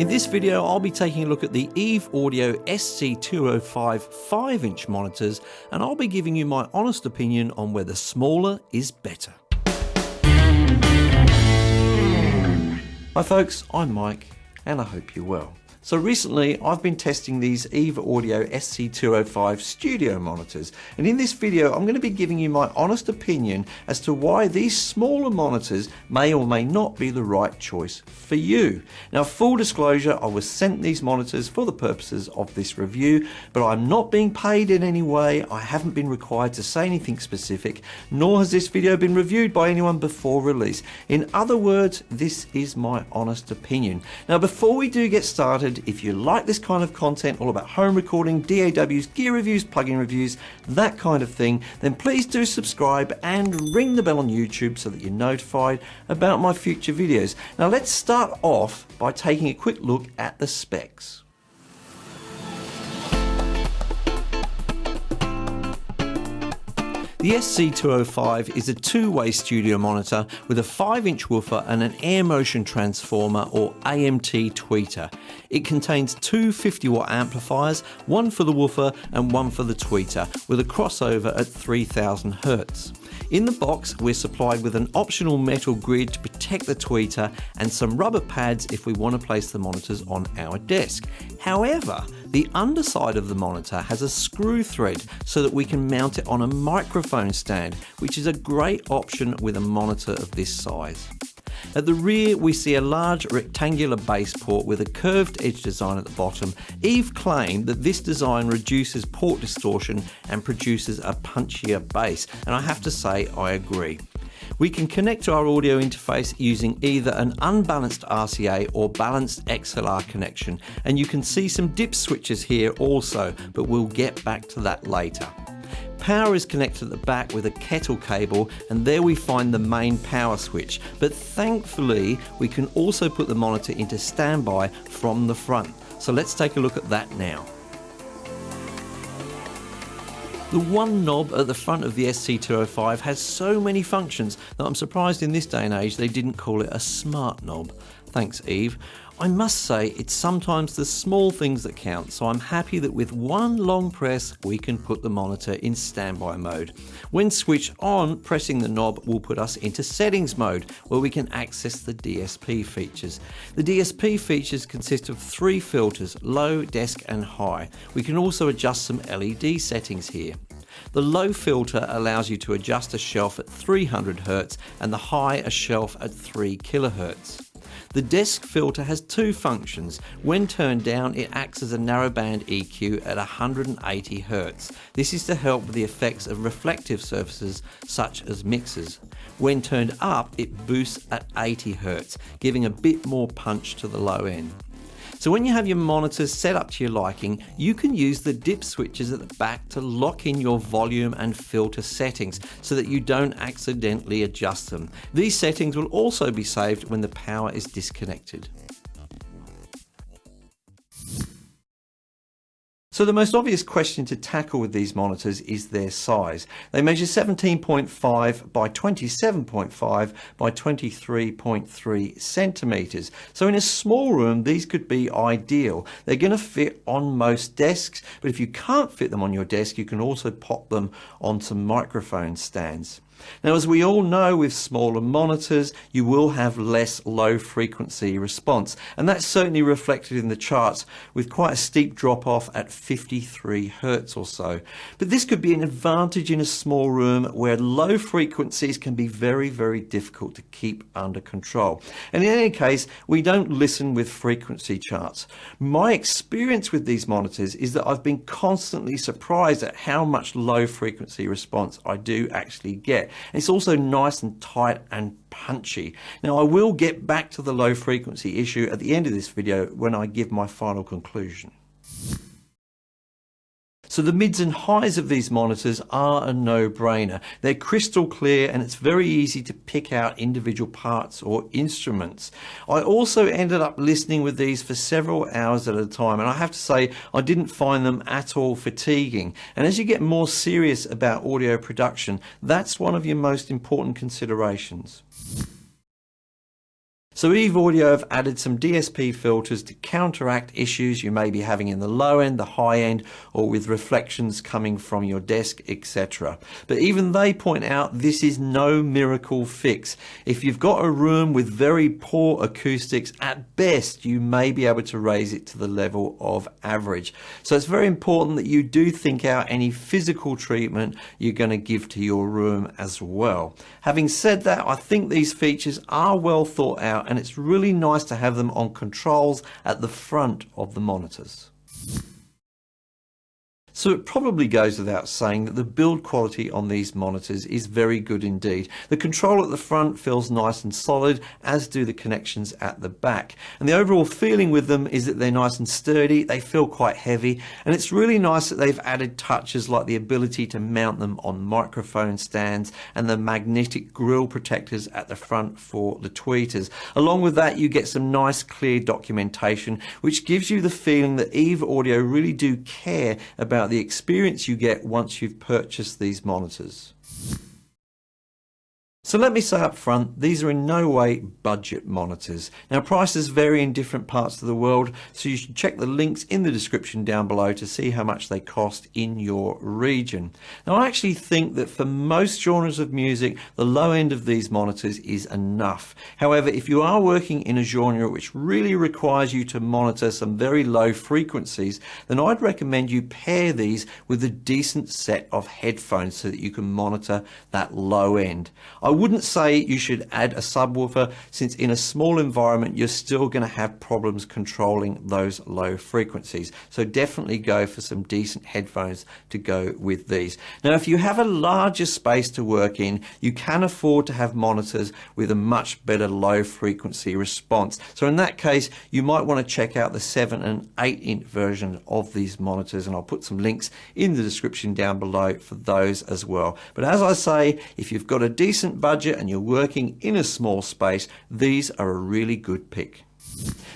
In this video I'll be taking a look at the Eve Audio SC205 5-inch monitors and I'll be giving you my honest opinion on whether smaller is better. Hi folks, I'm Mike and I hope you're well. So recently I've been testing these Eve Audio SC205 studio monitors and in this video I'm going to be giving you my honest opinion as to why these smaller monitors may or may not be the right choice for you. Now full disclosure I was sent these monitors for the purposes of this review but I'm not being paid in any way, I haven't been required to say anything specific nor has this video been reviewed by anyone before release. In other words this is my honest opinion. Now before we do get started if you like this kind of content, all about home recording, DAWs, gear reviews, plugin reviews, that kind of thing, then please do subscribe and ring the bell on YouTube so that you're notified about my future videos. Now let's start off by taking a quick look at the specs. The SC205 is a two-way studio monitor with a 5-inch woofer and an air motion transformer or AMT tweeter. It contains two 50 watt amplifiers, one for the woofer and one for the tweeter, with a crossover at 3000 Hz. In the box, we're supplied with an optional metal grid to protect the tweeter and some rubber pads if we want to place the monitors on our desk. However, the underside of the monitor has a screw thread so that we can mount it on a microphone stand, which is a great option with a monitor of this size. At the rear we see a large rectangular bass port with a curved edge design at the bottom. Eve claimed that this design reduces port distortion and produces a punchier bass and I have to say I agree. We can connect to our audio interface using either an unbalanced RCA or balanced XLR connection and you can see some dip switches here also but we'll get back to that later. Power is connected at the back with a kettle cable and there we find the main power switch. But thankfully we can also put the monitor into standby from the front. So let's take a look at that now. The one knob at the front of the SC205 has so many functions that I'm surprised in this day and age they didn't call it a smart knob. Thanks Eve. I must say it's sometimes the small things that count so I'm happy that with one long press we can put the monitor in standby mode. When switched on pressing the knob will put us into settings mode where we can access the DSP features. The DSP features consist of three filters low, desk and high. We can also adjust some LED settings here. The low filter allows you to adjust a shelf at 300 Hz and the high a shelf at 3 kHz. The desk filter has two functions. When turned down, it acts as a narrowband EQ at 180 Hz. This is to help with the effects of reflective surfaces such as mixers. When turned up, it boosts at 80 Hz, giving a bit more punch to the low end. So when you have your monitors set up to your liking, you can use the dip switches at the back to lock in your volume and filter settings so that you don't accidentally adjust them. These settings will also be saved when the power is disconnected. So the most obvious question to tackle with these monitors is their size. They measure 17.5 by 27.5 by 23.3 centimeters. So in a small room, these could be ideal. They're going to fit on most desks, but if you can't fit them on your desk, you can also pop them onto microphone stands. Now, as we all know with smaller monitors, you will have less low frequency response, and that's certainly reflected in the charts with quite a steep drop off at 53 Hertz or so. But this could be an advantage in a small room where low frequencies can be very, very difficult to keep under control. And in any case, we don't listen with frequency charts. My experience with these monitors is that I've been constantly surprised at how much low frequency response I do actually get. It's also nice and tight and punchy. Now I will get back to the low frequency issue at the end of this video when I give my final conclusion. So the mids and highs of these monitors are a no-brainer. They're crystal clear and it's very easy to pick out individual parts or instruments. I also ended up listening with these for several hours at a time and I have to say I didn't find them at all fatiguing. And as you get more serious about audio production, that's one of your most important considerations. So Eve Audio have added some DSP filters to counteract issues you may be having in the low end, the high end, or with reflections coming from your desk, etc. But even they point out this is no miracle fix. If you've got a room with very poor acoustics, at best you may be able to raise it to the level of average. So it's very important that you do think out any physical treatment you're going to give to your room as well. Having said that, I think these features are well thought out and it's really nice to have them on controls at the front of the monitors. So it probably goes without saying that the build quality on these monitors is very good indeed. The control at the front feels nice and solid, as do the connections at the back. And the overall feeling with them is that they're nice and sturdy, they feel quite heavy, and it's really nice that they've added touches like the ability to mount them on microphone stands and the magnetic grille protectors at the front for the tweeters. Along with that, you get some nice clear documentation, which gives you the feeling that Eve Audio really do care about the experience you get once you've purchased these monitors. So let me say up front, these are in no way budget monitors. Now prices vary in different parts of the world, so you should check the links in the description down below to see how much they cost in your region. Now I actually think that for most genres of music, the low end of these monitors is enough. However, if you are working in a genre which really requires you to monitor some very low frequencies, then I'd recommend you pair these with a decent set of headphones so that you can monitor that low end. I wouldn't say you should add a subwoofer since in a small environment you're still going to have problems controlling those low frequencies. So definitely go for some decent headphones to go with these. Now if you have a larger space to work in, you can afford to have monitors with a much better low frequency response. So in that case, you might want to check out the 7 and 8 inch version of these monitors and I'll put some links in the description down below for those as well. But as I say, if you've got a decent budget and you're working in a small space, these are a really good pick.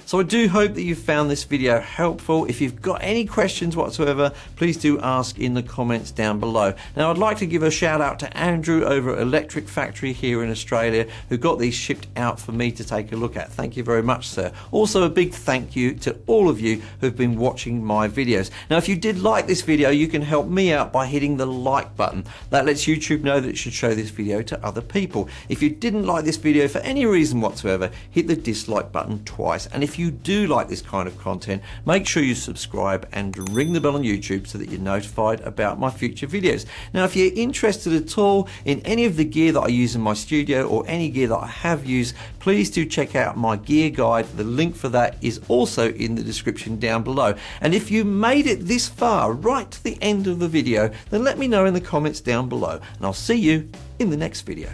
So I do hope that you found this video helpful. If you've got any questions whatsoever, please do ask in the comments down below. Now I'd like to give a shout out to Andrew over at Electric Factory here in Australia who got these shipped out for me to take a look at. Thank you very much sir. Also a big thank you to all of you who've been watching my videos. Now if you did like this video you can help me out by hitting the like button. That lets YouTube know that it should show this video to other people. If you didn't like this video for any reason whatsoever, hit the dislike button twice. And if if you do like this kind of content, make sure you subscribe and ring the bell on YouTube so that you're notified about my future videos. Now, if you're interested at all in any of the gear that I use in my studio or any gear that I have used, please do check out my gear guide. The link for that is also in the description down below. And if you made it this far, right to the end of the video, then let me know in the comments down below. And I'll see you in the next video.